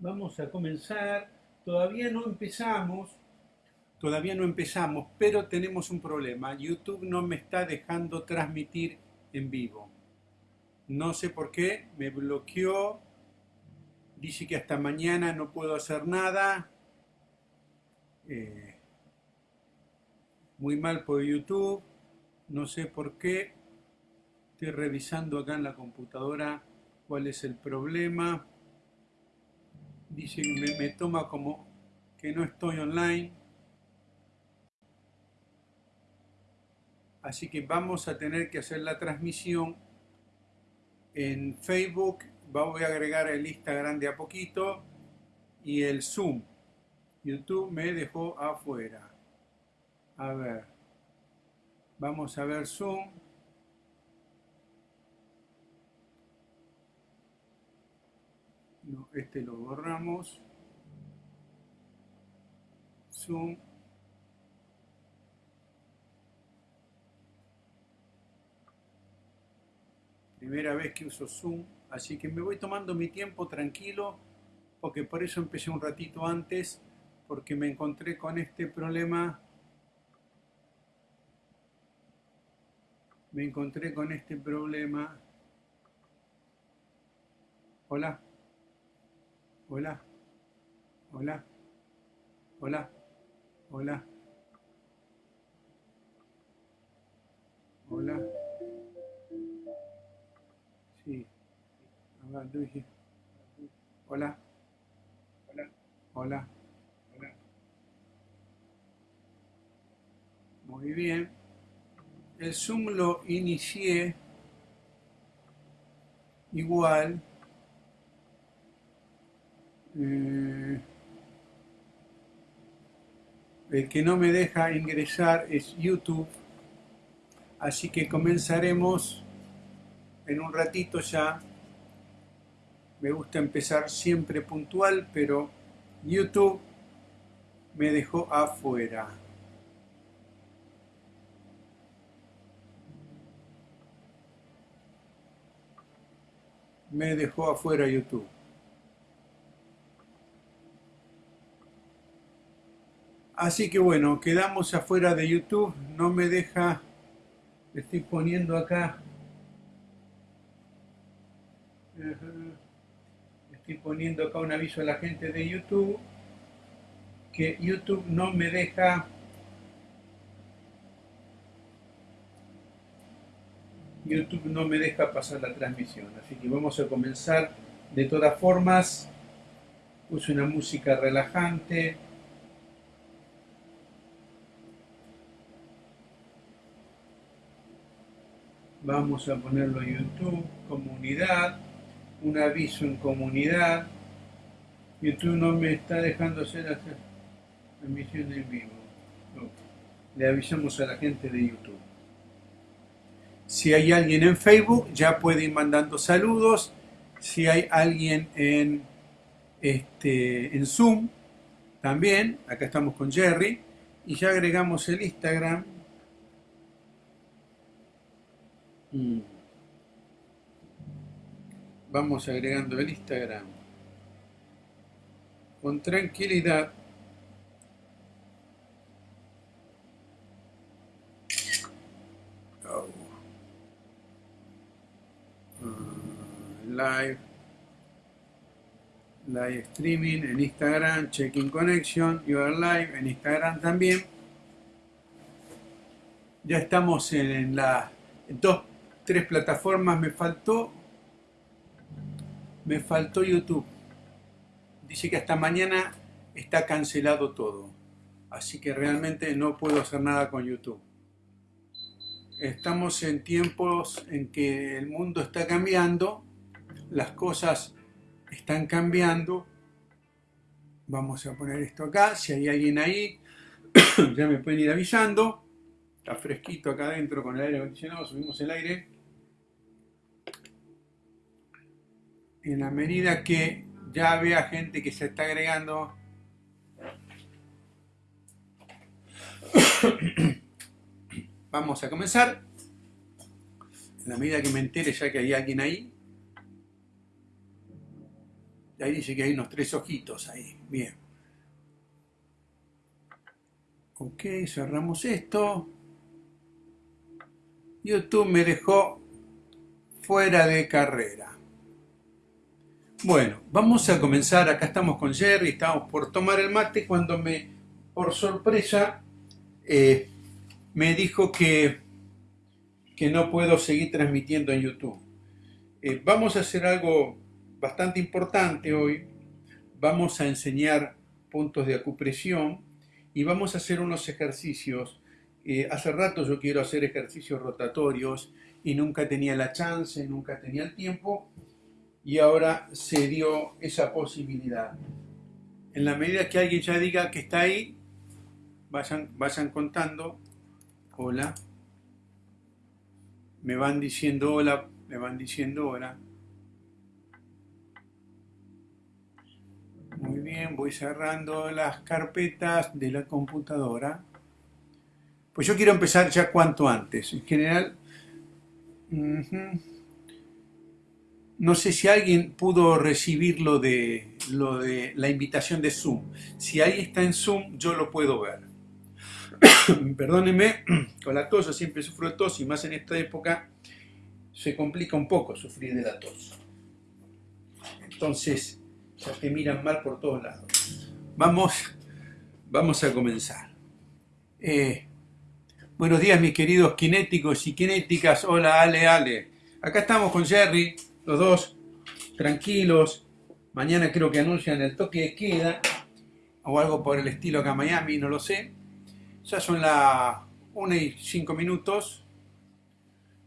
Vamos a comenzar. Todavía no empezamos. Todavía no empezamos, pero tenemos un problema. YouTube no me está dejando transmitir en vivo. No sé por qué, me bloqueó. Dice que hasta mañana no puedo hacer nada. Eh, muy mal por YouTube. No sé por qué. Estoy revisando acá en la computadora cuál es el problema. Dice que me, toma como que no estoy online. Así que vamos a tener que hacer la transmisión en Facebook. Voy a agregar el Instagram de a poquito y el Zoom. YouTube me dejó afuera. A ver. Vamos a ver Zoom. No, este lo borramos. Zoom. Primera vez que uso Zoom, así que me voy tomando mi tiempo tranquilo, porque por eso empecé un ratito antes, porque me encontré con este problema. Me encontré con este problema. Hola. Hola. Hola. Hola. Hola. Hola. Sí. Hola. Hola. Hola. Hola. Muy bien. El Zoom lo inicié igual eh, el que no me deja ingresar es YouTube. Así que comenzaremos en un ratito ya. Me gusta empezar siempre puntual, pero YouTube me dejó afuera. Me dejó afuera YouTube. Así que bueno, quedamos afuera de YouTube, no me deja, estoy poniendo acá, estoy poniendo acá un aviso a la gente de YouTube, que YouTube no me deja. YouTube no me deja pasar la transmisión, así que vamos a comenzar. De todas formas, puse una música relajante, Vamos a ponerlo en YouTube, comunidad, un aviso en comunidad. YouTube no me está dejando hacer la transmisión en vivo. Le avisamos a la gente de YouTube. Si hay alguien en Facebook, ya puede ir mandando saludos. Si hay alguien en, este, en Zoom, también. Acá estamos con Jerry. Y ya agregamos el Instagram Mm. Vamos agregando el Instagram. Con tranquilidad. Oh. Uh, live. Live streaming en Instagram, checking connection, you are live en Instagram también. Ya estamos en la tres plataformas me faltó. Me faltó YouTube. Dice que hasta mañana está cancelado todo. Así que realmente no puedo hacer nada con YouTube. Estamos en tiempos en que el mundo está cambiando, las cosas están cambiando. Vamos a poner esto acá, si hay alguien ahí, ya me pueden ir avisando. Está fresquito acá adentro con el aire acondicionado, subimos el aire. En la medida que ya vea gente que se está agregando, vamos a comenzar. En la medida que me entere ya que hay alguien ahí, Ahí dice que hay unos tres ojitos ahí. Bien. Ok, cerramos esto. YouTube me dejó fuera de carrera. Bueno, vamos a comenzar. Acá estamos con Jerry, estamos por tomar el mate cuando me, por sorpresa, eh, me dijo que, que no puedo seguir transmitiendo en YouTube. Eh, vamos a hacer algo bastante importante hoy. Vamos a enseñar puntos de acupresión y vamos a hacer unos ejercicios. Eh, hace rato yo quiero hacer ejercicios rotatorios y nunca tenía la chance, nunca tenía el tiempo y ahora se dio esa posibilidad. En la medida que alguien ya diga que está ahí, vayan, vayan contando, hola, me van diciendo hola, me van diciendo hola. Muy bien, voy cerrando las carpetas de la computadora. Pues yo quiero empezar ya cuanto antes. En general, no sé si alguien pudo recibir lo de, lo de la invitación de Zoom. Si alguien está en Zoom, yo lo puedo ver. Perdónenme, con la tos, yo siempre sufro de tos y más en esta época se complica un poco sufrir de la tos. Entonces, ya te miran mal por todos lados. Vamos, vamos a comenzar. Eh, buenos días mis queridos kinéticos y kinéticas. Hola Ale, Ale. Acá estamos con Jerry, los dos tranquilos. Mañana creo que anuncian el toque de queda o algo por el estilo acá en Miami, no lo sé. Ya son las 1 y 5 minutos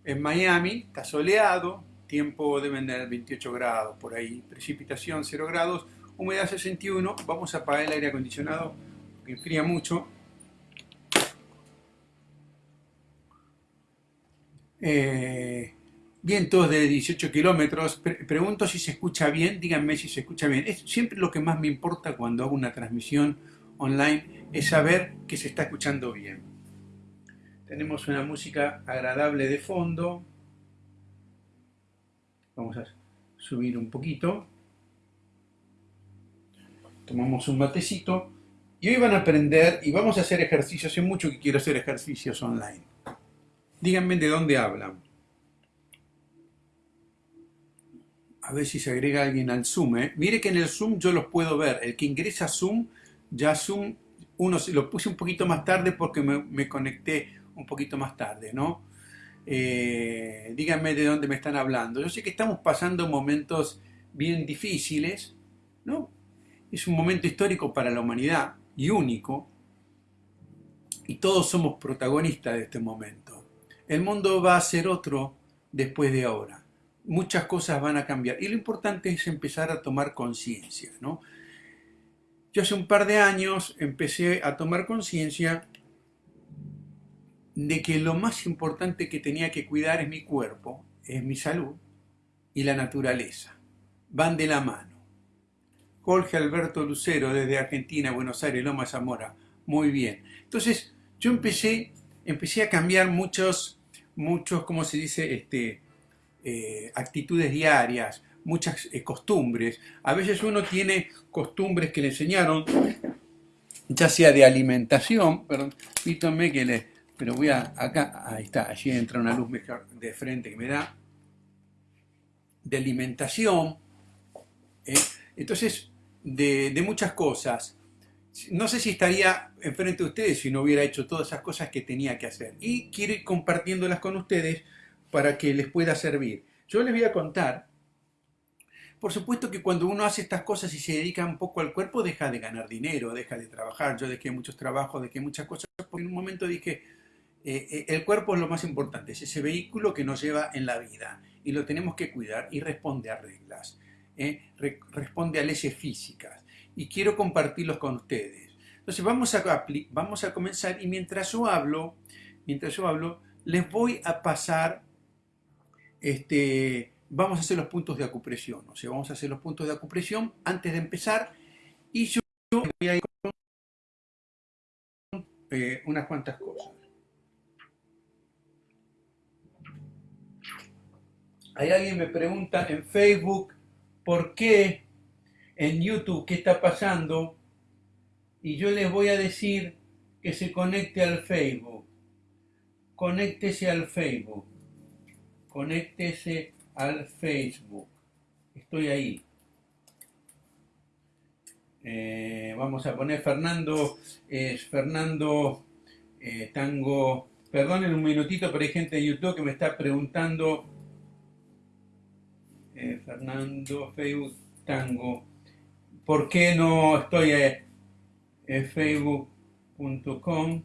en Miami, está soleado, tiempo deben tener 28 grados por ahí, precipitación 0 grados, humedad 61, vamos a apagar el aire acondicionado que enfría mucho. Eh, vientos de 18 kilómetros, pregunto si se escucha bien, díganme si se escucha bien. Es siempre lo que más me importa cuando hago una transmisión online, es saber que se está escuchando bien. Tenemos una música agradable de fondo, Vamos a subir un poquito. Tomamos un matecito. Y hoy van a aprender y vamos a hacer ejercicios. Hace mucho que quiero hacer ejercicios online. Díganme de dónde hablan. A ver si se agrega alguien al Zoom. ¿eh? Mire que en el Zoom yo los puedo ver. El que ingresa a Zoom, ya Zoom, uno lo puse un poquito más tarde porque me, conecté un poquito más tarde, ¿no? Eh, díganme de dónde me están hablando. Yo sé que estamos pasando momentos bien difíciles, ¿no? Es un momento histórico para la humanidad y único, y todos somos protagonistas de este momento. El mundo va a ser otro después de ahora. Muchas cosas van a cambiar y lo importante es empezar a tomar conciencia, ¿no? Yo hace un par de años empecé a tomar conciencia de que lo más importante que tenía que cuidar es mi cuerpo, es mi salud y la naturaleza. Van de la mano. Jorge Alberto Lucero desde Argentina, Buenos Aires, Loma Zamora. Muy bien. Entonces, yo empecé, empecé a cambiar muchos, muchos, ¿cómo se dice? Este, eh, actitudes diarias, muchas eh, costumbres. A veces uno tiene costumbres que le enseñaron, ya sea de alimentación, perdón, pítome que le, pero voy a acá, ahí está, allí entra una luz mejor de frente que me da, de alimentación, ¿eh? entonces de, muchas cosas. No sé si estaría enfrente de ustedes si no hubiera hecho todas esas cosas que tenía que hacer. Y quiero ir compartiéndolas con ustedes para que les pueda servir. Yo les voy a contar, por supuesto que cuando uno hace estas cosas y se dedica un poco al cuerpo, deja de ganar dinero, deja de trabajar. Yo dejé muchos trabajos, dejé muchas cosas, porque en un momento dije, eh, eh, el cuerpo es lo más importante, es ese vehículo que nos lleva en la vida y lo tenemos que cuidar y responde a reglas, ¿eh? responde a leyes físicas y quiero compartirlos con ustedes. Entonces vamos a, vamos a comenzar y mientras yo hablo, mientras yo hablo, les voy a pasar, este, vamos a hacer los puntos de acupresión, o sea, vamos a hacer los puntos de acupresión antes de empezar y yo voy a ir con unas cuantas cosas. Hay alguien me pregunta en Facebook por qué en YouTube qué está pasando y yo les voy a decir que se conecte al Facebook. Conéctese al Facebook. Conéctese al Facebook. Estoy ahí. Eh, vamos a poner Fernando, es Fernando eh, Tango. Perdonen un minutito, pero hay gente de YouTube que me está preguntando. Eh, Fernando, Facebook Tango. ¿Por qué no estoy en facebook.com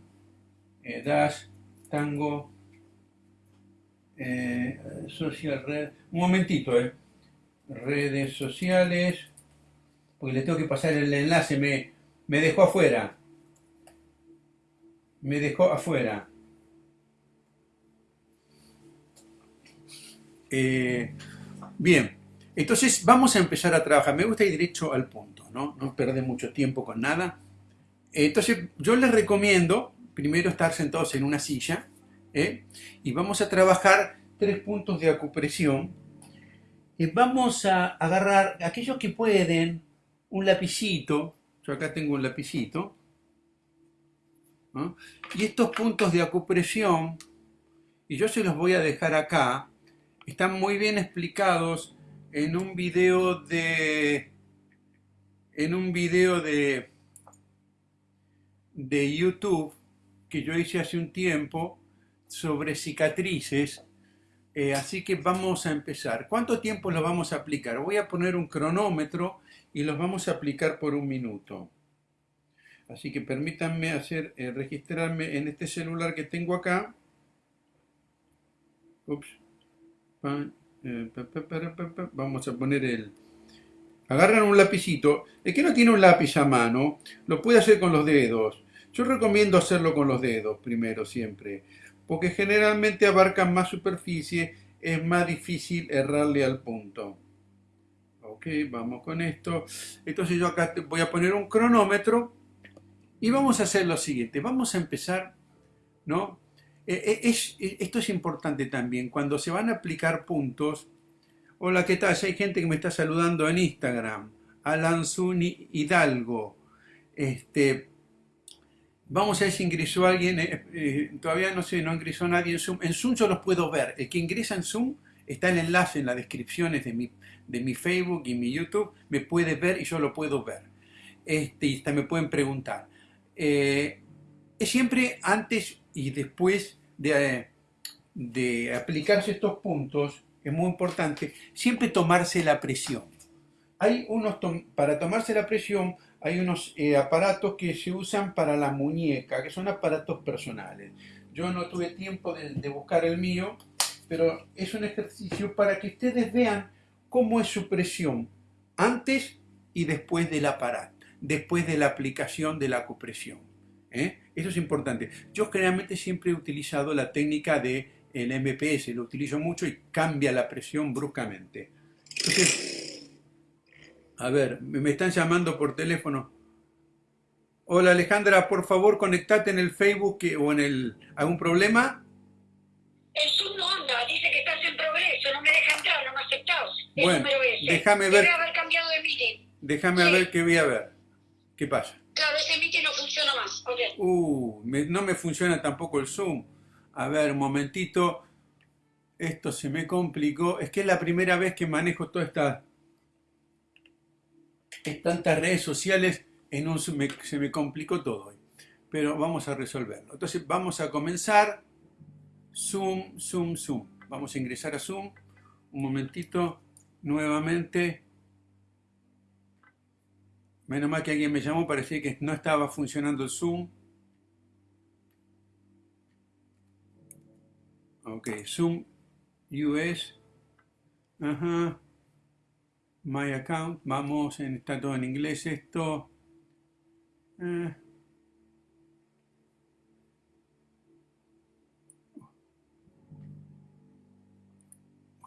dash tango social red? Un momentito, eh. Redes sociales porque le tengo que pasar el enlace, me, me dejó afuera. Me dejó afuera. Eh, bien, entonces vamos a empezar a trabajar. Me gusta ir derecho al punto, ¿no? No perder mucho tiempo con nada. Entonces yo les recomiendo primero estar sentados en una silla ¿eh? y vamos a trabajar tres puntos de acupresión. Y vamos a agarrar aquellos que pueden un lapicito, yo acá tengo un lapicito, y estos puntos de acupresión, y yo se los voy a dejar acá, están muy bien explicados en un video de en un video de de YouTube que yo hice hace un tiempo sobre cicatrices eh, así que vamos a empezar ¿cuánto tiempo lo vamos a aplicar? voy a poner un cronómetro y los vamos a aplicar por un minuto. Así que permítanme hacer, eh, registrarme en este celular que tengo acá. Ups. Eh, vamos a poner el... Agarran un lapicito. El que no tiene un lápiz a mano, lo puede hacer con los dedos. Yo recomiendo hacerlo con los dedos primero siempre, porque generalmente abarcan más superficie, es más difícil errarle al punto. Ok, vamos con esto. Entonces yo acá voy a poner un cronómetro y vamos a hacer lo siguiente. Vamos a empezar, ¿no? E, e, e, esto es importante también. Cuando se van a aplicar puntos, hola, ¿qué tal? Hay gente que me está saludando en Instagram. Alan Zuni Hidalgo. Este, vamos a ver si ingresó alguien. Eh, eh, todavía no sé, no ingresó nadie en Zoom. En Zoom yo los puedo ver. El que ingresa en Zoom está el enlace en las descripciones de mi, de mi Facebook y mi YouTube, me puede ver y yo lo puedo ver. Este, y me pueden preguntar. Eh, siempre antes y después de, de aplicarse estos puntos, es muy importante, siempre tomarse la presión. Hay unos, para tomarse la presión, hay unos eh, aparatos que se usan para la muñeca, que son aparatos personales. Yo no tuve tiempo de, de buscar el mío, pero es un ejercicio para que ustedes vean cómo es su presión antes y después del aparato, después de la aplicación de la acupresión. ¿eh? Eso es importante. Yo generalmente siempre he utilizado la técnica del el MPS, lo utilizo mucho y cambia la presión bruscamente. Entonces, a ver, me están llamando por teléfono. Hola Alejandra, por favor conectate en el Facebook o en el... ¿Algún problema? El Zoom no anda, dice que estás en progreso, no me deja entrar, no me aceptás. Bueno, déjame ver. haber cambiado de meeting. Déjame ver qué voy a ver. ¿Qué pasa? Claro, ese meeting no funciona más. Okay. Uh, no me funciona tampoco el Zoom. A ver, un momentito. Esto se me complicó. Es que es la primera vez que manejo todas estas tantas redes sociales. En un Zoom se me complicó todo hoy. Pero vamos a resolverlo. Entonces vamos a comenzar. Zoom, Zoom, Zoom. Vamos a ingresar a Zoom. Un momentito. Nuevamente. Menos mal que alguien me llamó, parecía que no estaba funcionando el Zoom. Ok, Zoom US. Ajá. My account. Vamos, está todo en inglés esto. Eh.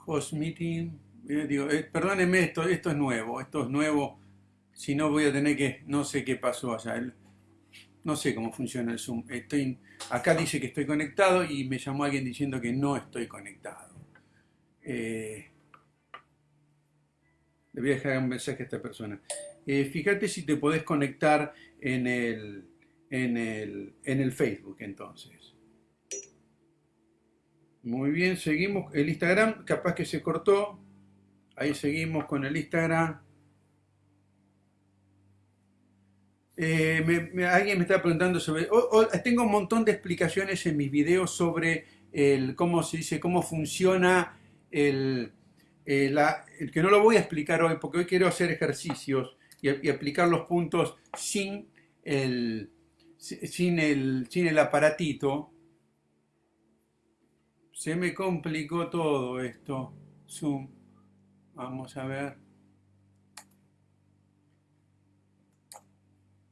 Host meeting. Eh, digo, eh, perdónenme, esto, esto es nuevo, esto es nuevo. Si no voy a tener que, no sé qué pasó allá. No sé cómo funciona el Zoom. Estoy, acá dice que estoy conectado y me llamó alguien diciendo que no estoy conectado. Eh, le voy a dejar un mensaje a esta persona. eh, fíjate si te podés conectar en el, en el, en el Facebook entonces. Muy bien, seguimos. El Instagram capaz que se cortó. Ahí seguimos con el Instagram. Eh, alguien me está preguntando sobre... tengo un montón de explicaciones en mis videos sobre el, cómo se dice, cómo funciona el, eh, el, que no lo voy a explicar hoy porque hoy quiero hacer ejercicios y, aplicar los puntos sin el, sin el, sin el aparatito. Se me complicó todo esto. Zoom. Vamos a ver.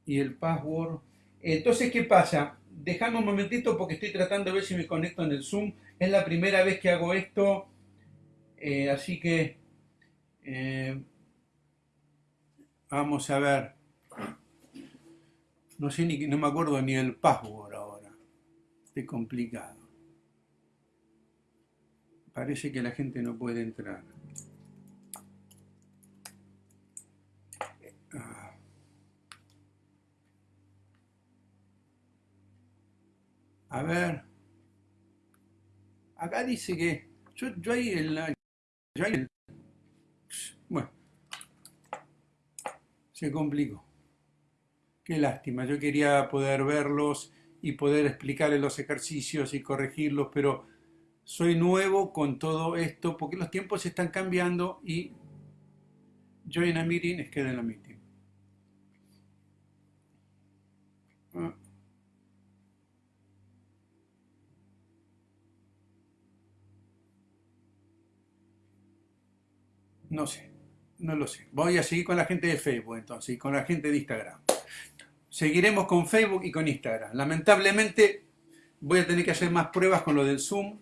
Y el password. Entonces, ¿qué pasa? Dejame un momentito porque estoy tratando de ver si me conecto en el Zoom. Es la primera vez que hago esto. Eh, así que... Eh, vamos a ver. No sé ni, no me acuerdo ni el password ahora. Estoy complicado. Parece que la gente no puede entrar. Ah. A ver. Acá dice que yo, yo ahí el, yo bueno, se complicó. Qué lástima, yo quería poder verlos y poder explicarles los ejercicios y corregirlos, pero soy nuevo con todo esto porque los tiempos están cambiando y join a meeting es queda en la meeting. No sé, no lo sé. Voy a seguir con la gente de Facebook entonces y con la gente de Instagram. Seguiremos con Facebook y con Instagram. Lamentablemente voy a tener que hacer más pruebas con lo del Zoom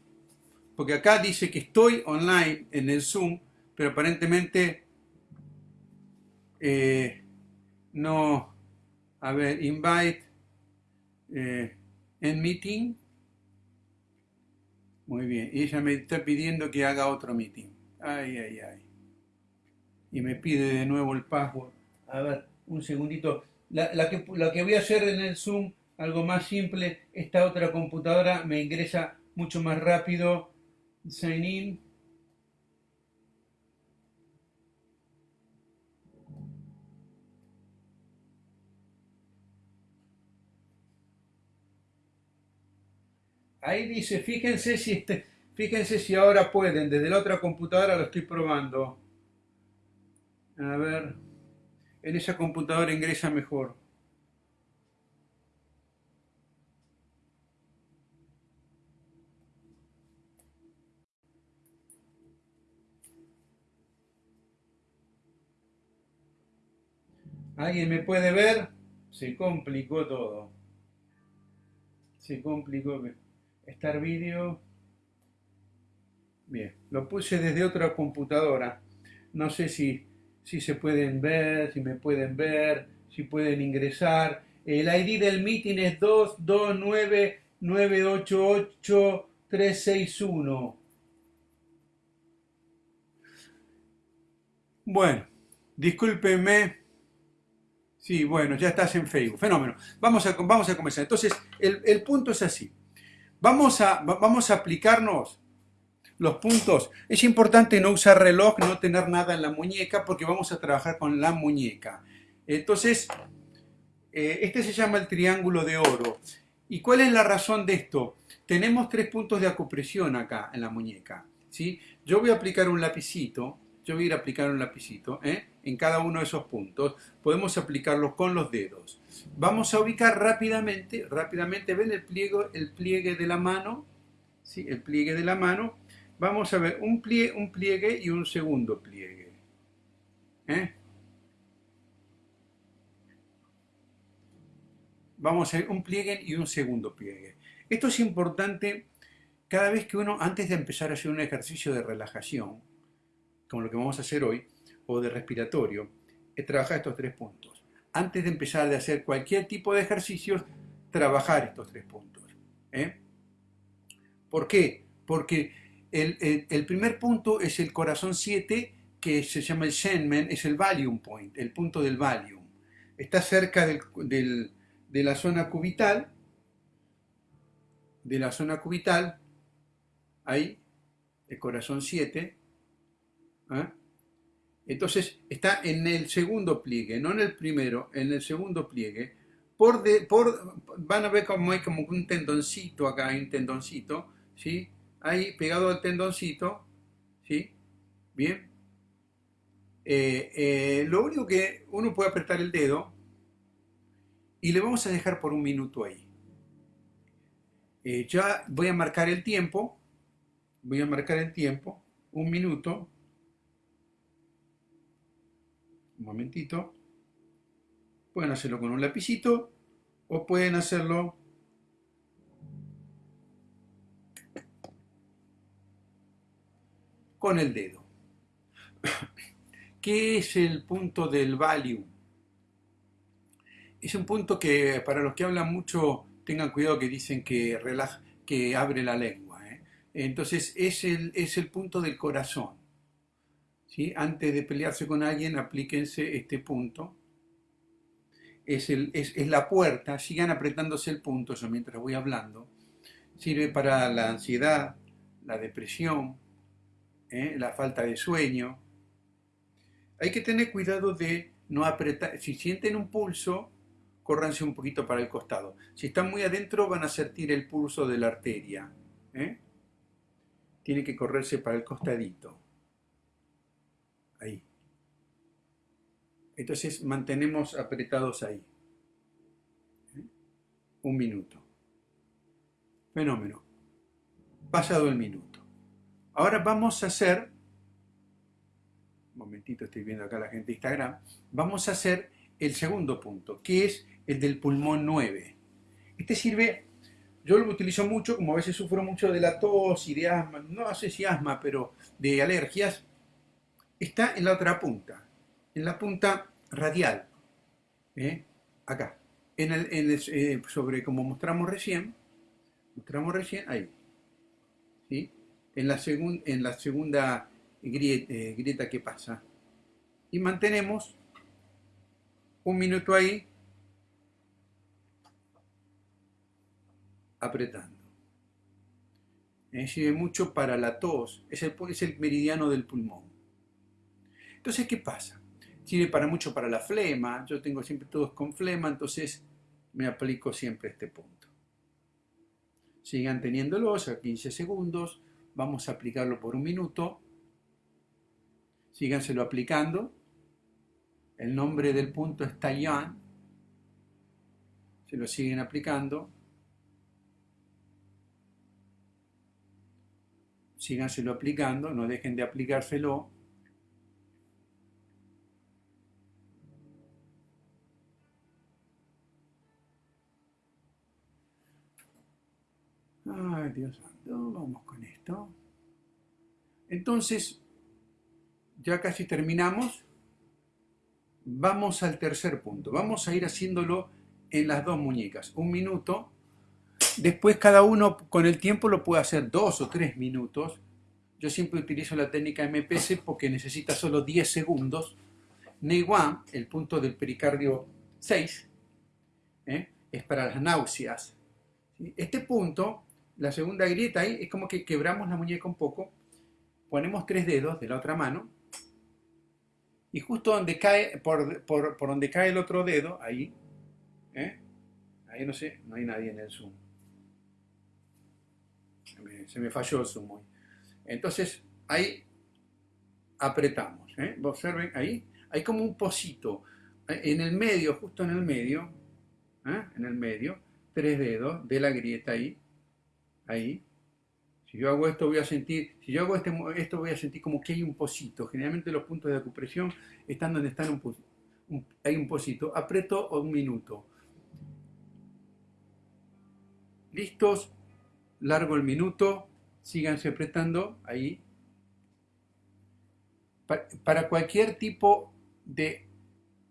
porque acá dice que estoy online en el Zoom, pero aparentemente eh, no, a ver, invite eh, en meeting. Muy bien, y ella me está pidiendo que haga otro meeting. Ay, ay, ay. Y me pide de nuevo el password. A ver, un segundito. La, que, la que voy a hacer en el Zoom, algo más simple, esta otra computadora me ingresa mucho más rápido sign in. Ahí dice, fíjense si este, fíjense si ahora pueden, desde la otra computadora lo estoy probando. A ver, en esa computadora ingresa mejor. ¿Alguien me puede ver? Se complicó todo. Se complicó. Estar vídeo. Bien, lo puse desde otra computadora. No sé si, si se pueden ver, si me pueden ver, si pueden ingresar. El ID del meeting es 229988361. Bueno, discúlpenme Sí, bueno, ya estás en Facebook. Fenómeno. Vamos a, vamos a comenzar. Entonces, el, punto es así. Vamos a, vamos a aplicarnos los puntos. Es importante no usar reloj, no tener nada en la muñeca, porque vamos a trabajar con la muñeca. Entonces, eh, este se llama el triángulo de oro. ¿Y cuál es la razón de esto? Tenemos tres puntos de acupresión acá en la muñeca. ¿sí? Yo voy a aplicar un lapicito yo voy a ir a aplicar un lapicito ¿eh? en cada uno de esos puntos. Podemos aplicarlos con los dedos. Vamos a ubicar rápidamente, rápidamente, ven el pliegue, el pliegue de la mano, ¿sí? el pliegue de la mano. Vamos a ver un pliegue, un pliegue y un segundo pliegue. ¿eh? Vamos a ver un pliegue y un segundo pliegue. Esto es importante cada vez que uno, antes de empezar a hacer un ejercicio de relajación, como lo que vamos a hacer hoy, o de respiratorio, es trabajar estos tres puntos. Antes de empezar a hacer cualquier tipo de ejercicios, trabajar estos tres puntos. ¿eh? ¿Por qué? Porque el, primer punto es el corazón 7, que se llama el Shenmen es el Valium Point, el punto del Valium. Está cerca del, de la zona cubital, de la zona cubital, ahí, el corazón 7. ¿ah? Entonces está en el segundo pliegue, no en el primero, en el segundo pliegue. Por, de, por van a ver como hay como un tendoncito acá, un tendoncito, ¿sí? Ahí pegado al tendoncito, ¿sí? Bien. Eh, eh, lo único que uno puede apretar el dedo y le vamos a dejar por un minuto ahí. Eh, ya voy a marcar el tiempo, voy a marcar el tiempo, un minuto, un momentito, pueden hacerlo con un lapicito o pueden hacerlo con el dedo. ¿Qué es el punto del value? Es un punto que para los que hablan mucho tengan cuidado que dicen que, relaja, que abre la lengua. ¿eh? Entonces es el, es el punto del corazón. ¿sí? Antes de pelearse con alguien, aplíquense este punto. Es, el, es, es la puerta, sigan apretándose el punto, yo mientras voy hablando. Sirve para la ansiedad, la depresión, ¿eh? la falta de sueño. Hay que tener cuidado de no apretar. Si sienten un pulso, córranse un poquito para el costado. Si están muy adentro van a sentir el pulso de la arteria. ¿eh? Tiene que correrse para el costadito. Ahí. Entonces mantenemos apretados ahí. ¿eh? Un minuto. Fenómeno. Pasado el minuto. Ahora vamos a hacer, un momentito estoy viendo acá la gente de Instagram, vamos a hacer el segundo punto, que es el del pulmón 9. Este sirve, yo lo utilizo mucho, como a veces sufro mucho de la tos y de asma, no sé si asma, pero de alergias, está en la otra punta, en la punta radial, ¿eh? acá, en el, en el, eh, sobre como mostramos recién, mostramos recién, ahí, ¿sí? En, la segun, en segunda grieta, eh, grieta que pasa. Y mantenemos un minuto ahí apretando. Eh, sirve mucho para la tos, es el, es el meridiano del pulmón. Entonces, ¿qué pasa? Sirve para mucho para la flema, yo tengo siempre todos con flema, entonces me aplico siempre este punto. Sigan teniéndolos a 15 segundos, vamos a aplicarlo por un minuto, síganselo aplicando, el nombre del punto es Taiyuan, se lo siguen aplicando, síganselo aplicando, no dejen de aplicárselo. Ay, Dios santo, vamos con esto. Entonces, ya casi terminamos. Vamos al tercer punto. Vamos a ir haciéndolo en las dos muñecas. Un minuto Después cada uno con el tiempo lo puede hacer dos o tres minutos. Yo siempre utilizo la técnica MPS porque necesita solo 10 segundos. Neiwan, el punto del pericardio 6, ¿eh? es para las náuseas. Este punto, la segunda grieta ahí, es como que quebramos la muñeca un poco, ponemos tres dedos de la otra mano y justo donde cae, por, por, por donde cae el otro dedo, ahí, ¿eh? ahí no sé, no hay nadie en el Zoom se me, falló el zoom Entonces, ahí apretamos. ¿eh? Observen ahí, hay como un pocito. En el medio, justo en el medio, ¿eh? en el medio, tres dedos de la grieta ahí, ahí. Si yo hago esto voy a sentir, si yo hago este, esto voy a sentir como que hay un pocito. Generalmente los puntos de acupresión están donde están un, hay un pocito. Aprieto un minuto. ¿Listos? largo el minuto, síganse apretando ahí. Para cualquier tipo de,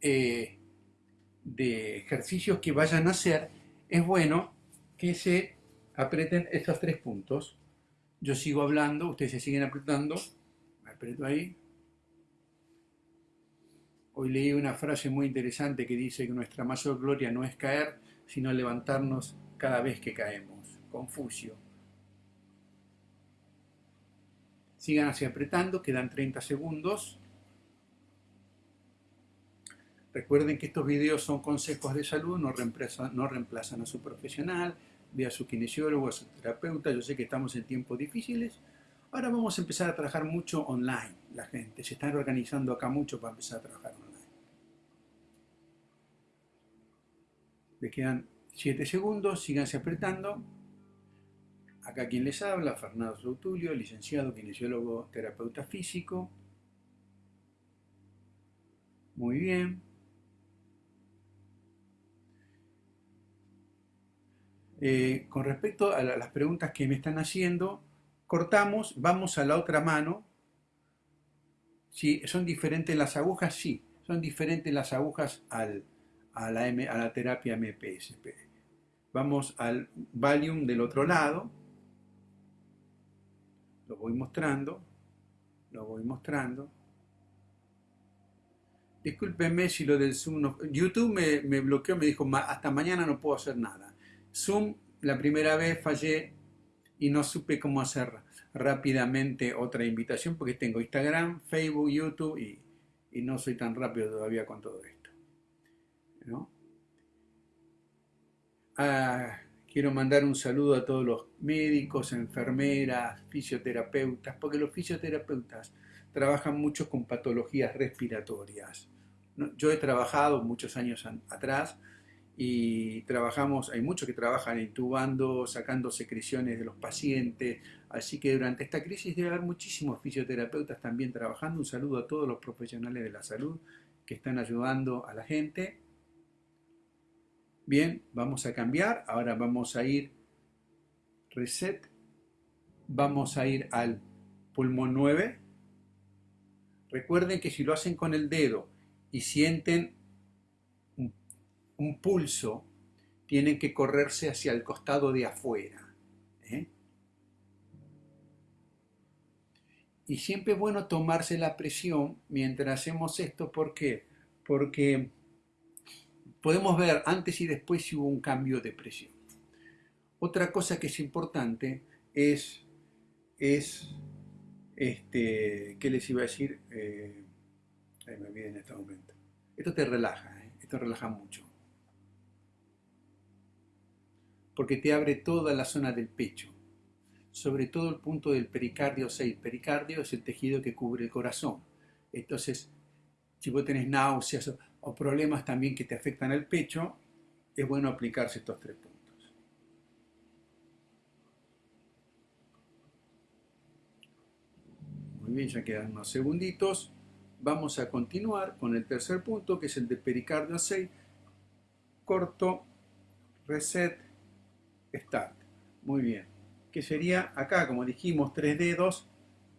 eh, de ejercicios que vayan a hacer, es bueno que se aprieten estos tres puntos. Yo sigo hablando, ustedes se siguen apretando, aprieto ahí, Hoy leí una frase muy interesante que dice que nuestra mayor gloria no es caer, sino levantarnos cada vez que caemos. Confucio. Sigan así apretando, quedan 30 segundos. Recuerden que estos videos son consejos de salud, no no reemplazan a su profesional, ve a su kinesiólogo, a su terapeuta. Yo sé que estamos en tiempos difíciles. Ahora vamos a empezar a trabajar mucho online, la gente. Se están organizando acá mucho para empezar a trabajar online. Le quedan 7 segundos, síganse apretando. Acá quien les habla, Fernando Soutulio, licenciado, kinesiólogo, terapeuta físico. Muy bien. Eh, con respecto a las preguntas que me están haciendo, cortamos, vamos a la otra mano. Si ¿Son diferentes las agujas? Sí, son diferentes las agujas al, a, la a la terapia MPSP. Vamos al Valium del otro lado lo voy mostrando, lo voy mostrando. Discúlpenme si lo del Zoom no... YouTube me bloqueó, me dijo, hasta mañana no puedo hacer nada. Zoom, la primera vez fallé y no supe cómo hacer rápidamente otra invitación porque tengo Instagram, Facebook, YouTube y, y no soy tan rápido todavía con todo esto. ¿no? Ah, Quiero mandar un saludo a todos los médicos, enfermeras, fisioterapeutas, porque los fisioterapeutas trabajan mucho con patologías respiratorias. Yo he trabajado muchos años atrás y trabajamos, hay muchos que trabajan intubando, sacando secreciones de los pacientes, así que durante esta crisis debe haber muchísimos fisioterapeutas también trabajando. Un saludo a todos los profesionales de la salud que están ayudando a la gente Bien, vamos a cambiar. Ahora vamos a ir reset. Vamos a ir al pulmón 9. Recuerden que si lo hacen con el dedo y sienten un, pulso, tienen que correrse hacia el costado de afuera. ¿eh? Y siempre es bueno tomarse la presión mientras hacemos esto. ¿Por qué? Porque podemos ver antes y después si hubo un cambio de presión. Otra cosa que es importante es, es este, ¿qué les iba a decir? Eh, me olvidé en este momento. Esto te relaja, ¿eh? esto relaja mucho. Porque te abre toda la zona del pecho, sobre todo el punto del pericardio 6. Pericardio es el tejido que cubre el corazón. Entonces, si vos tenés náuseas o problemas también que te afectan al pecho, es bueno aplicarse estos tres puntos. Muy bien, ya quedan unos segunditos. Vamos a continuar con el tercer punto, que es el de pericardio 6. Corto, reset, start. Muy bien. Que sería acá, como dijimos, tres dedos,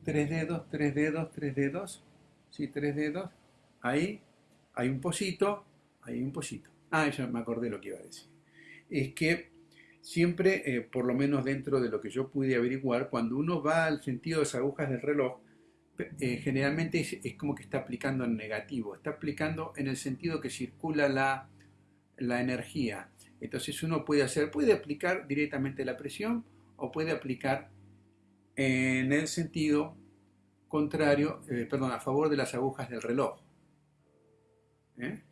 tres dedos, tres dedos, tres dedos. Sí, tres dedos. Ahí, hay un pocito, hay un pocito. Ah, ya me acordé lo que iba a decir. Es que siempre, eh, por lo menos dentro de lo que yo pude averiguar, cuando uno va al sentido de las agujas del reloj, eh, generalmente es, como que está aplicando en negativo, está aplicando en el sentido que circula la, la energía. Entonces uno puede hacer, puede aplicar directamente la presión o puede aplicar en el sentido contrario, eh, perdón, a favor de las agujas del reloj. ¿Eh?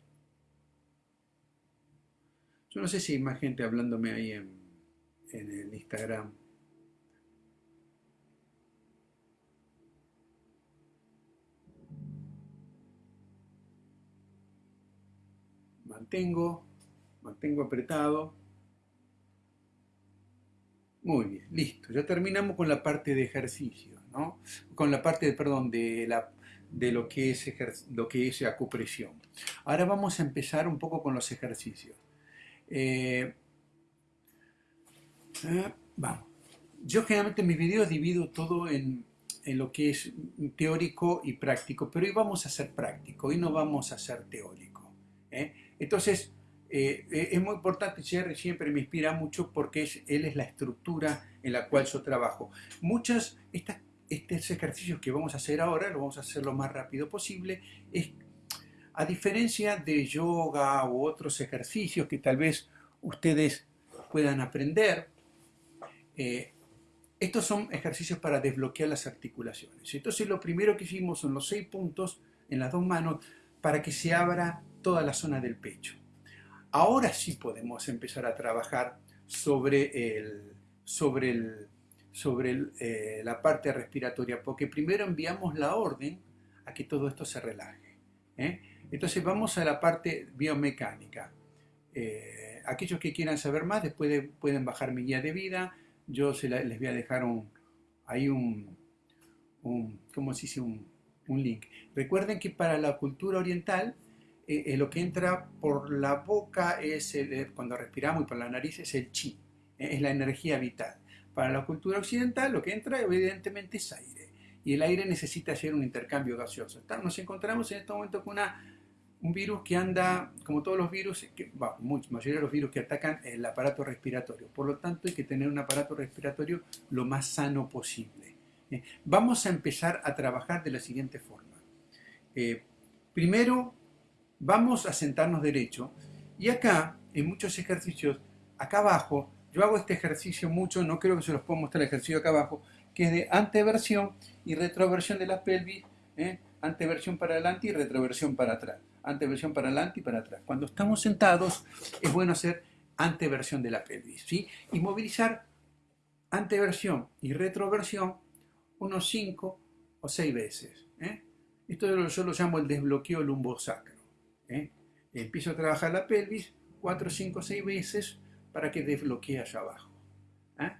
Yo no sé si hay más gente hablándome ahí en, en el Instagram. Mantengo, mantengo apretado. Muy bien, listo. Ya terminamos con la parte de ejercicio, ¿no? Con la parte, perdón, de la de lo que es, lo que es acupresión. Ahora vamos a empezar un poco con los ejercicios. Eh, eh, vamos. Yo generalmente en mis videos divido todo en, en, lo que es teórico y práctico, pero hoy vamos a hacer práctico, hoy no vamos a hacer teórico. ¿eh? Entonces, es muy importante, Jerry siempre me inspira mucho porque es, él es la estructura en la cual yo trabajo. Muchas, estos ejercicios que vamos a hacer ahora, lo vamos a hacer lo más rápido posible, es A diferencia de yoga u otros ejercicios que tal vez ustedes puedan aprender, eh, estos son ejercicios para desbloquear las articulaciones. Entonces lo primero que hicimos son los seis puntos en las dos manos para que se abra toda la zona del pecho. Ahora sí podemos empezar a trabajar sobre, el, sobre, el, sobre eh, la parte respiratoria, porque primero enviamos la orden a que todo esto se relaje. ¿eh? Entonces vamos a la parte biomecánica. Eh, aquellos que quieran saber más, después pueden bajar mi guía de vida. Yo se les voy a dejar un, ahí un, ¿cómo? Un, un link. Recuerden que para la cultura oriental, eh, eh, lo que entra por la boca es, el, cuando respiramos y por la nariz es el chi, es la energía vital. Para la cultura occidental, lo que entra evidentemente es aire. Y el aire necesita hacer un intercambio gaseoso. Nos encontramos en este momento con una un virus que anda, como todos los virus, que, bueno, muchos, mayoría de los virus que atacan el aparato respiratorio. Por lo tanto, hay que tener un aparato respiratorio lo más sano posible. Eh, vamos a empezar a trabajar de la siguiente forma. Eh, primero, vamos a sentarnos derecho y acá, en muchos ejercicios, acá abajo, yo hago este ejercicio mucho, no creo que se los puedo mostrar el ejercicio acá abajo, que es de anteversión y retroversión de la pelvis, ¿eh? anteversión para adelante y retroversión para atrás anteversión para adelante y para atrás. Cuando estamos sentados es bueno hacer anteversión de la pelvis. Y movilizar anteversión y retroversión unos 5 o 6 veces. ¿eh? Esto yo lo llamo el desbloqueo lumbosacro. ¿Eh? Empiezo a trabajar la pelvis 4, 5, 6 veces para que desbloquee allá abajo. ¿eh?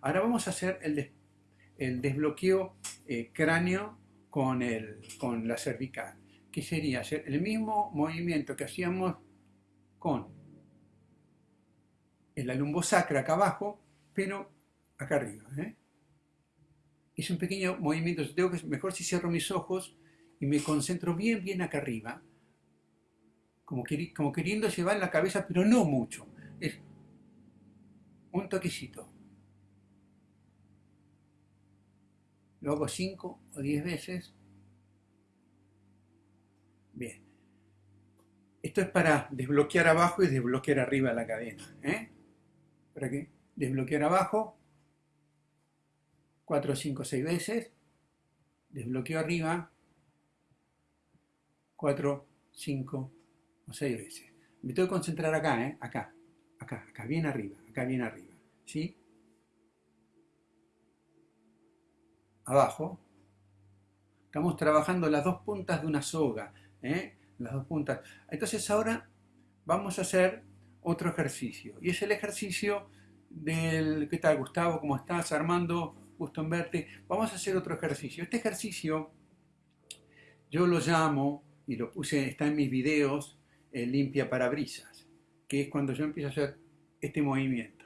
Ahora vamos a hacer el, desbloqueo eh, cráneo con, la cervical que sería hacer el mismo movimiento que hacíamos con la lumbosacra acá abajo, pero acá arriba. ¿eh? Un pequeño movimiento, tengo que, mejor si cierro mis ojos y me concentro bien, bien acá arriba, como, queriendo llevar la cabeza, pero no mucho. Es un toquecito. Lo hago 5 o 10 veces Bien. Esto es para desbloquear abajo y desbloquear arriba la cadena. ¿eh? ¿Para qué? Desbloquear abajo, 4, 5, 6 veces. Desbloqueo arriba, 4, 5 o 6 veces. Me tengo que concentrar acá, ¿eh? acá, acá, acá, bien arriba, acá bien arriba. ¿Sí? Abajo. Estamos trabajando las dos puntas de una soga. ¿eh? las dos puntas. Entonces ahora vamos a hacer otro ejercicio. Y es el ejercicio del... ¿Qué tal Gustavo? ¿Cómo estás? Armando, gusto en verte. Vamos a hacer otro ejercicio. Este ejercicio yo lo llamo, y lo puse, está en mis videos, el limpia parabrisas, que es cuando yo empiezo a hacer este movimiento.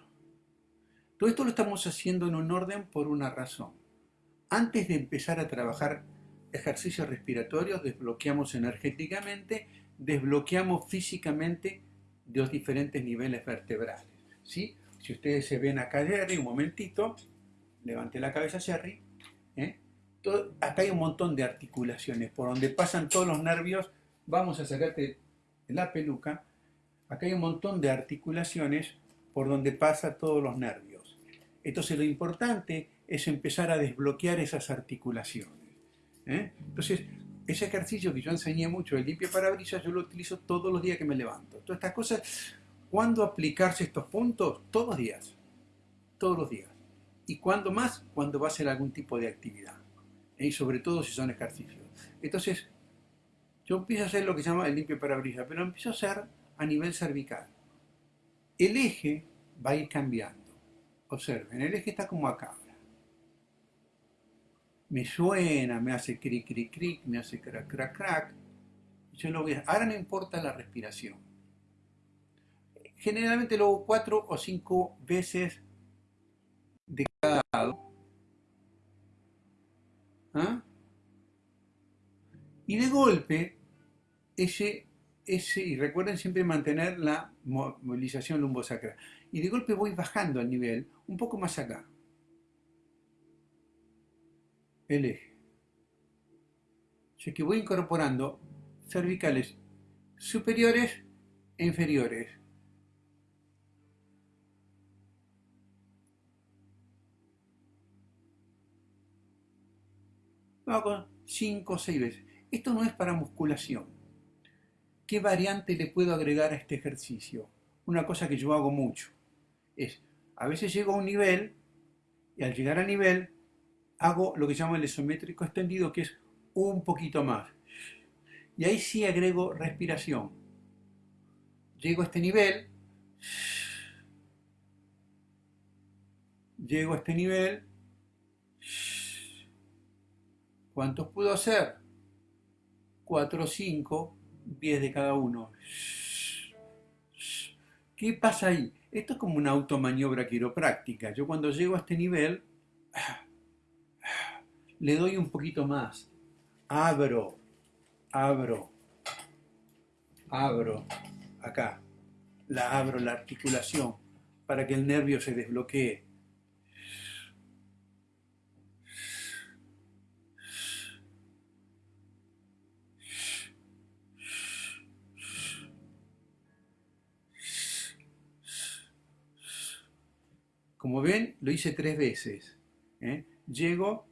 Todo esto lo estamos haciendo en un orden por una razón. Antes de empezar a trabajar ejercicios respiratorios desbloqueamos energéticamente, desbloqueamos físicamente los diferentes niveles vertebrales. ¿sí? Si ustedes se ven acá, Jerry, un momentito, levante la cabeza, Jerry. ¿eh? acá hay un montón de articulaciones por donde pasan todos los nervios. Vamos a sacarte la peluca. Acá hay un montón de articulaciones por donde pasan todos los nervios. Entonces lo importante es empezar a desbloquear esas articulaciones. ¿eh? Entonces, ese ejercicio que yo enseñé mucho, el limpia parabrisas, yo lo utilizo todos los días que me levanto. Todas estas cosas, ¿cuándo aplicarse estos puntos? Todos los días. Todos los días. ¿Y cuándo más? Cuando va a hacer algún tipo de actividad. ¿eh? Y sobre todo si son ejercicios. Entonces, yo empiezo a hacer lo que se llama el limpio parabrisas, pero empiezo a hacer a nivel cervical. El eje va a ir cambiando. Observen, el eje está como acá me suena, me hace cric, cric, cric, me hace crac, crac, crac. Yo lo voy a... Ahora no importa la respiración. Generalmente lo hago cuatro o cinco veces de cada lado. ¿Ah? Y de golpe, ese, ese, y recuerden siempre mantener la movilización lumbosacral. Y de golpe voy bajando al nivel, un poco más acá el eje. O que voy incorporando cervicales superiores e inferiores. Lo hago 5 o 6 veces. Esto no es para musculación. ¿Qué variante le puedo agregar a este ejercicio? Una cosa que yo hago mucho es, a veces llego a un nivel y al llegar a nivel hago lo que se llama el isométrico extendido, que es un poquito más. Y ahí sí agrego respiración. Llego a este nivel, llego a este nivel, ¿cuántos puedo hacer? 4 o 5, 10 de cada uno. ¿Qué pasa ahí? Esto es como una automaniobra quiropráctica. Yo cuando llego a este nivel, le doy un poquito más. Abro, abro, abro, acá. La abro, la articulación, para que el nervio se desbloquee. Como ven, lo hice tres veces. ¿eh? Llego,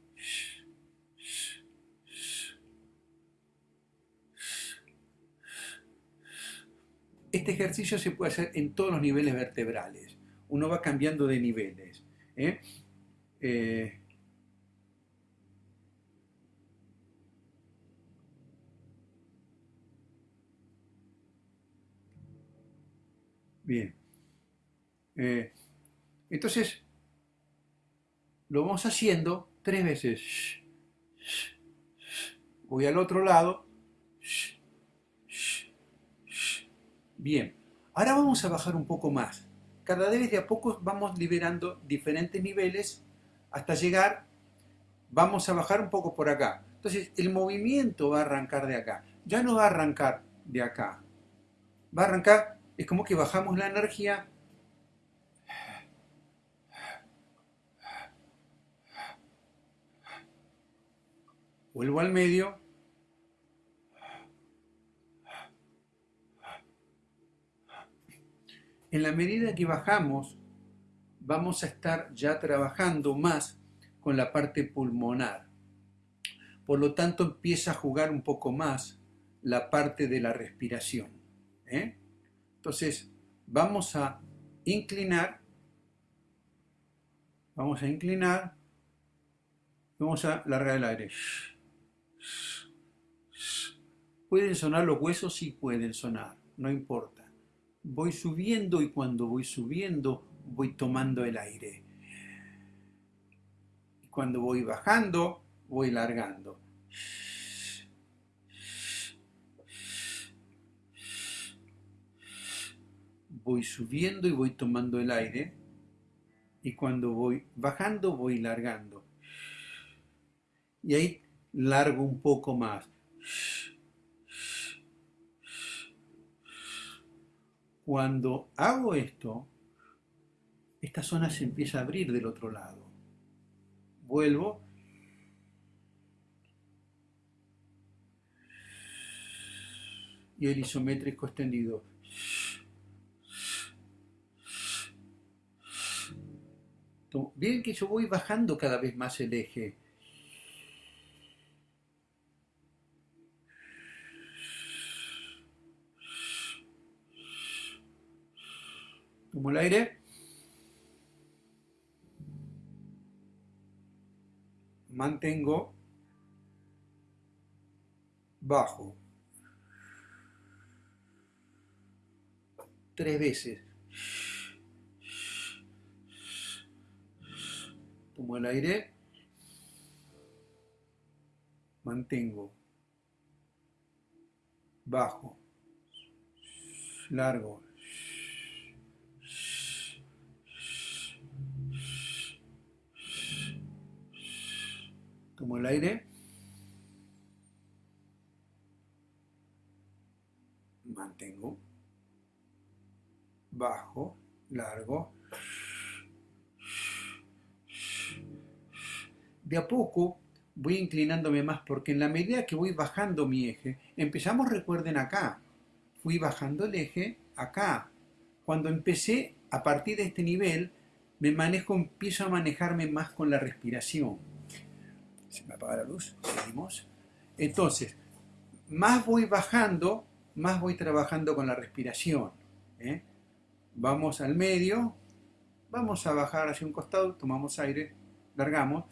Este ejercicio se puede hacer en todos los niveles vertebrales. Uno va cambiando de niveles. ¿eh? Eh, bien. Entonces, lo vamos haciendo tres veces. Voy al otro lado. Bien, ahora vamos a bajar un poco más. Cada vez de a poco vamos liberando diferentes niveles hasta llegar, vamos a bajar un poco por acá. Entonces el movimiento va a arrancar de acá. Ya no va a arrancar de acá. Va a arrancar, es como que bajamos la energía. Vuelvo al medio En la medida que bajamos, vamos a estar ya trabajando más con la parte pulmonar. Por lo tanto, empieza a jugar un poco más la parte de la respiración. ¿eh? Entonces, vamos a inclinar, vamos a inclinar, vamos a largar el aire. ¿Pueden sonar los huesos? Sí pueden sonar, no importa voy subiendo y cuando voy subiendo voy tomando el aire. Y cuando voy bajando, voy largando. Voy subiendo y voy tomando el aire. Y cuando voy bajando, voy largando. Y ahí largo un poco más. Cuando hago esto, esta zona se empieza a abrir del otro lado. Vuelvo. Y el isométrico extendido. Bien que yo voy bajando cada vez más el eje. Tomo el aire. Mantengo. Bajo. Tres veces. Tomo el aire. Mantengo. Bajo. Largo. Tomo el aire. Mantengo. Bajo, largo. De a poco voy inclinándome más porque en la medida que voy bajando mi eje, empezamos, recuerden acá, fui bajando el eje acá. Cuando empecé a partir de este nivel, me manejo, empiezo a manejarme más con la respiración. Se me apaga la luz, seguimos. Entonces, más voy bajando, más voy trabajando con la respiración. ¿eh? Vamos al medio, vamos a bajar hacia un costado, tomamos aire, largamos.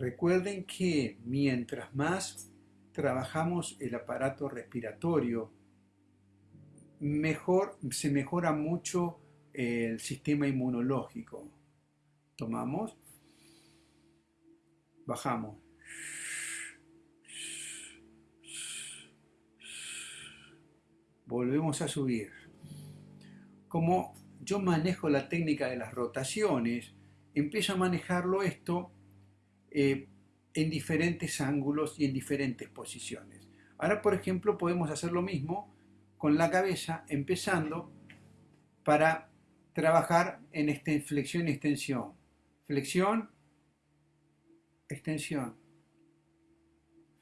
Recuerden que mientras más trabajamos el aparato respiratorio, mejor, se mejora mucho el sistema inmunológico. Tomamos, bajamos. Volvemos a subir. Como yo manejo la técnica de las rotaciones, empiezo a manejarlo esto eh, en diferentes ángulos y en diferentes posiciones. Ahora, por ejemplo, podemos hacer lo mismo con la cabeza, empezando para trabajar en esta flexión y extensión. Flexión, extensión.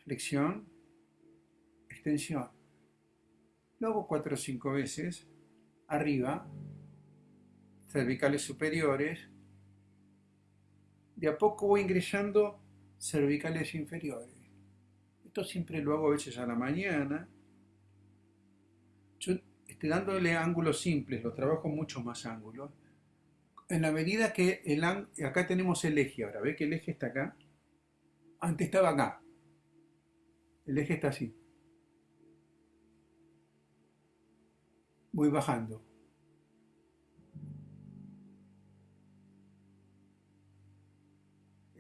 Flexión, extensión. Luego cuatro o cinco veces. Arriba, cervicales superiores, de a poco voy ingresando cervicales inferiores. Esto siempre lo hago a veces a la mañana. Yo estoy dándole ángulos simples, lo trabajo mucho más ángulos. En la medida que el acá tenemos el eje ahora, ¿ve que el eje está acá? Antes estaba acá. El eje está así. Voy bajando.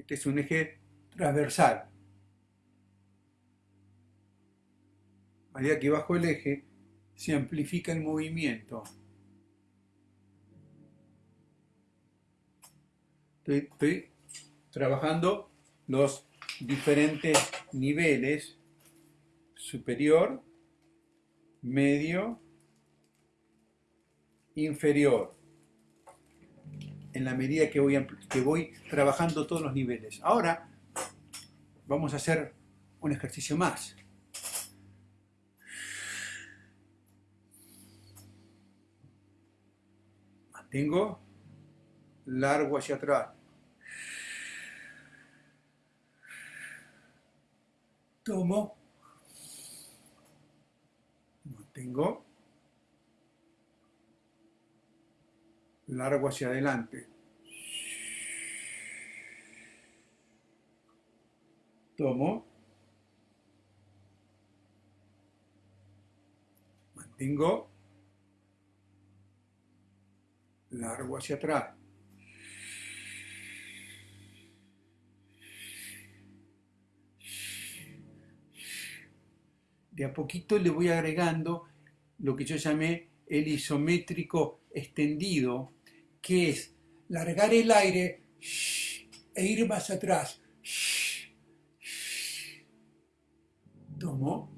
Que es un eje transversal. A medida que bajo el eje, se amplifica el movimiento. Estoy, trabajando los diferentes niveles, superior, medio, inferior en la medida que voy, que voy trabajando todos los niveles. Ahora vamos a hacer un ejercicio más. Mantengo largo hacia atrás. Tomo. Mantengo largo hacia adelante. Tomo. Mantengo. Largo hacia atrás. De a poquito le voy agregando lo que yo llamé el isométrico extendido que es largar el aire e ir más atrás. Tomo.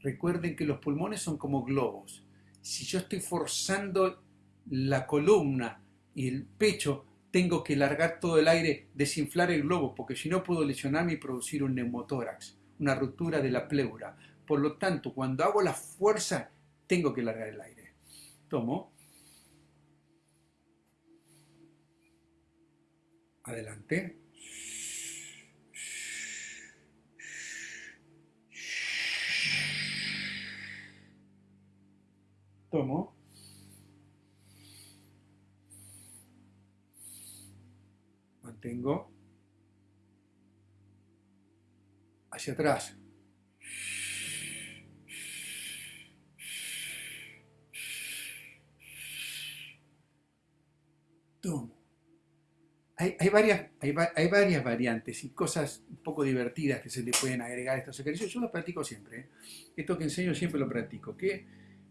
Recuerden que los pulmones son como globos. Si yo estoy forzando la columna y el pecho, tengo que largar todo el aire, desinflar el globo, porque si no puedo lesionarme y producir un neumotórax, una ruptura de la pleura. Por lo tanto, cuando hago la fuerza, tengo que largar el aire. Tomo. Adelante. Tomo. Mantengo. Hacia atrás. Tomo hay, varias, hay, varias variantes y cosas un poco divertidas que se le pueden agregar a estos ejercicios. Yo los practico siempre. ¿eh? Esto que enseño siempre lo practico. Que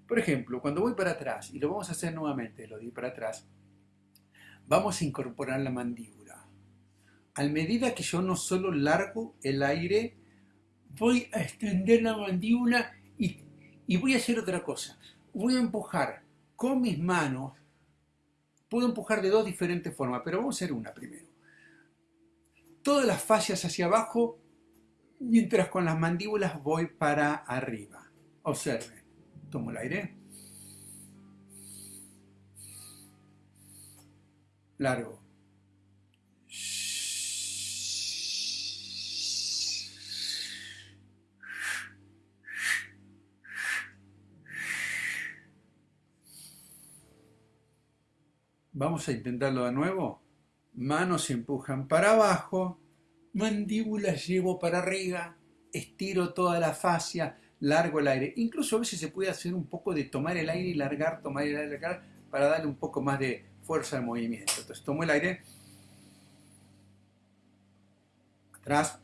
Por ejemplo, cuando voy para atrás, y lo vamos a hacer nuevamente, lo di para atrás, vamos a incorporar la mandíbula. A medida que yo no solo largo el aire, voy a extender la mandíbula y, y voy a hacer otra cosa. Voy a empujar con mis manos. Puedo empujar de dos diferentes formas, pero vamos a hacer una primero. Todas las fascias hacia abajo, mientras con las mandíbulas voy para arriba. Observen. Tomo el aire. Largo. Vamos a intentarlo de nuevo. Manos empujan para abajo, mandíbulas llevo para arriba, estiro toda la fascia, largo el aire. Incluso a veces se puede hacer un poco de tomar el aire y largar, tomar el aire y largar, para darle un poco más de fuerza al movimiento. Entonces tomo el aire, atrás,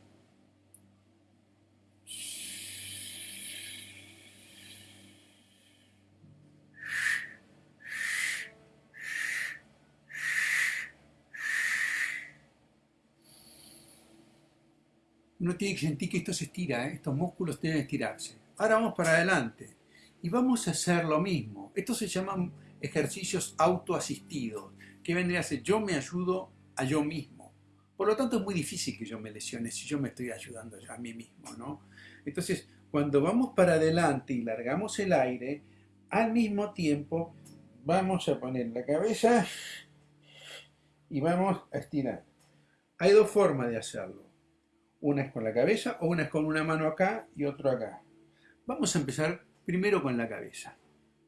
uno tiene que sentir que esto se estira, ¿eh? estos músculos deben estirarse. Ahora vamos para adelante y vamos a hacer lo mismo. Estos se llaman ejercicios autoasistidos, que vendría a ser yo me ayudo a yo mismo. Por lo tanto es muy difícil que yo me lesione si yo me estoy ayudando a mí mismo, ¿no? Entonces, cuando vamos para adelante y largamos el aire, al mismo tiempo vamos a poner la cabeza y vamos a estirar. Hay dos formas de hacerlo. Una es con la cabeza o una es con una mano acá y otro acá. Vamos a empezar primero con la cabeza.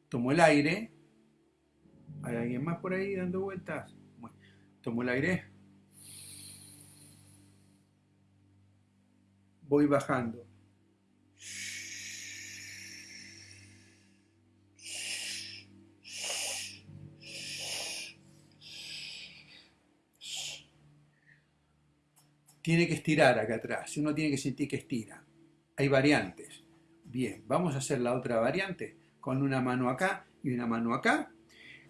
Tomo el aire. ¿Hay alguien más por ahí dando vueltas? tomo el aire. Voy bajando. Tiene que estirar acá atrás, uno tiene que sentir que estira. Hay variantes. Bien, vamos a hacer la otra variante con una mano acá y una mano acá.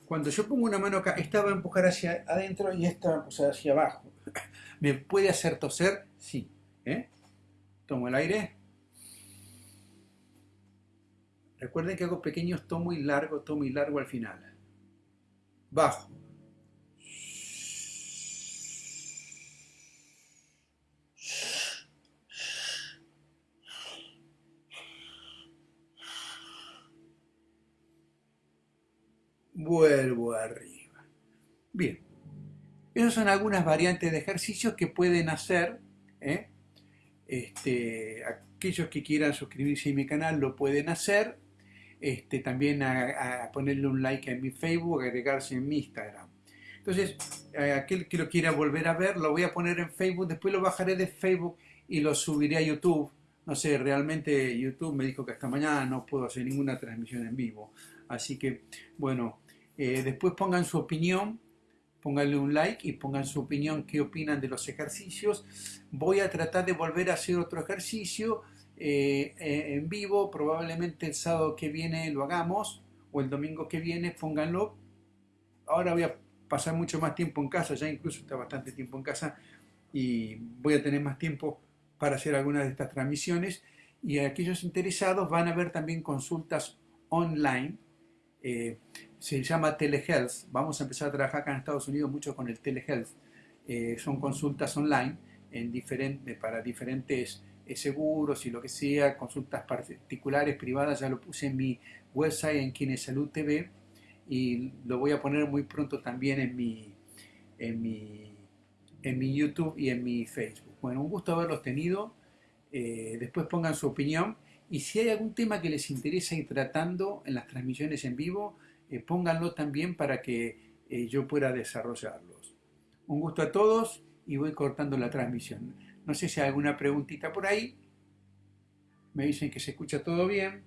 Cuando yo pongo una mano acá, esta va a empujar hacia adentro y esta va a hacia abajo. ¿Me puede hacer toser? Sí. ¿eh? Tomo el aire. Recuerden que hago pequeños tomo y largo, tomo y largo al final. Bajo. Vuelvo arriba. Bien, esas son algunas variantes de ejercicios que pueden hacer. ¿eh? Este, aquellos que quieran suscribirse a mi canal lo pueden hacer. Este, también a, ponerle un like en mi Facebook, agregarse en mi Instagram. Entonces, aquel que lo quiera volver a ver, lo voy a poner en Facebook, después lo bajaré de Facebook y lo subiré a YouTube. No sé, realmente YouTube me dijo que hasta mañana no puedo hacer ninguna transmisión en vivo. Así que, bueno, eh, después pongan su opinión, pónganle un like y pongan su opinión, qué opinan de los ejercicios. Voy a tratar de volver a hacer otro ejercicio eh, eh, en vivo, probablemente el sábado que viene lo hagamos, o el domingo que viene, pónganlo. Ahora voy a pasar mucho más tiempo en casa, ya incluso está bastante tiempo en casa y voy a tener más tiempo para hacer algunas de estas transmisiones. Y aquellos interesados van a ver también consultas online se llama telehealth. Vamos a empezar a trabajar acá en Estados Unidos mucho con el telehealth. Eh, son consultas online en diferente, para diferentes eh, seguros y lo que sea, consultas particulares, privadas. Ya lo puse en mi website en Kinesalud TV y lo voy a poner muy pronto también en mi, en mi, en mi YouTube y en mi Facebook. Bueno, un gusto haberlos tenido. después pongan su opinión y si hay algún tema que les interesa ir tratando en las transmisiones en vivo, eh, pónganlo también para que eh, yo pueda desarrollarlos. Un gusto a todos y voy cortando la transmisión. No sé si hay alguna preguntita por ahí. Me dicen que se escucha todo bien.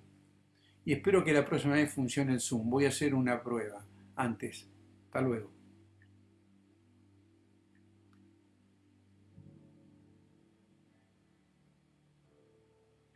Y espero que la próxima vez funcione el Zoom. Voy a hacer una prueba antes. Hasta luego.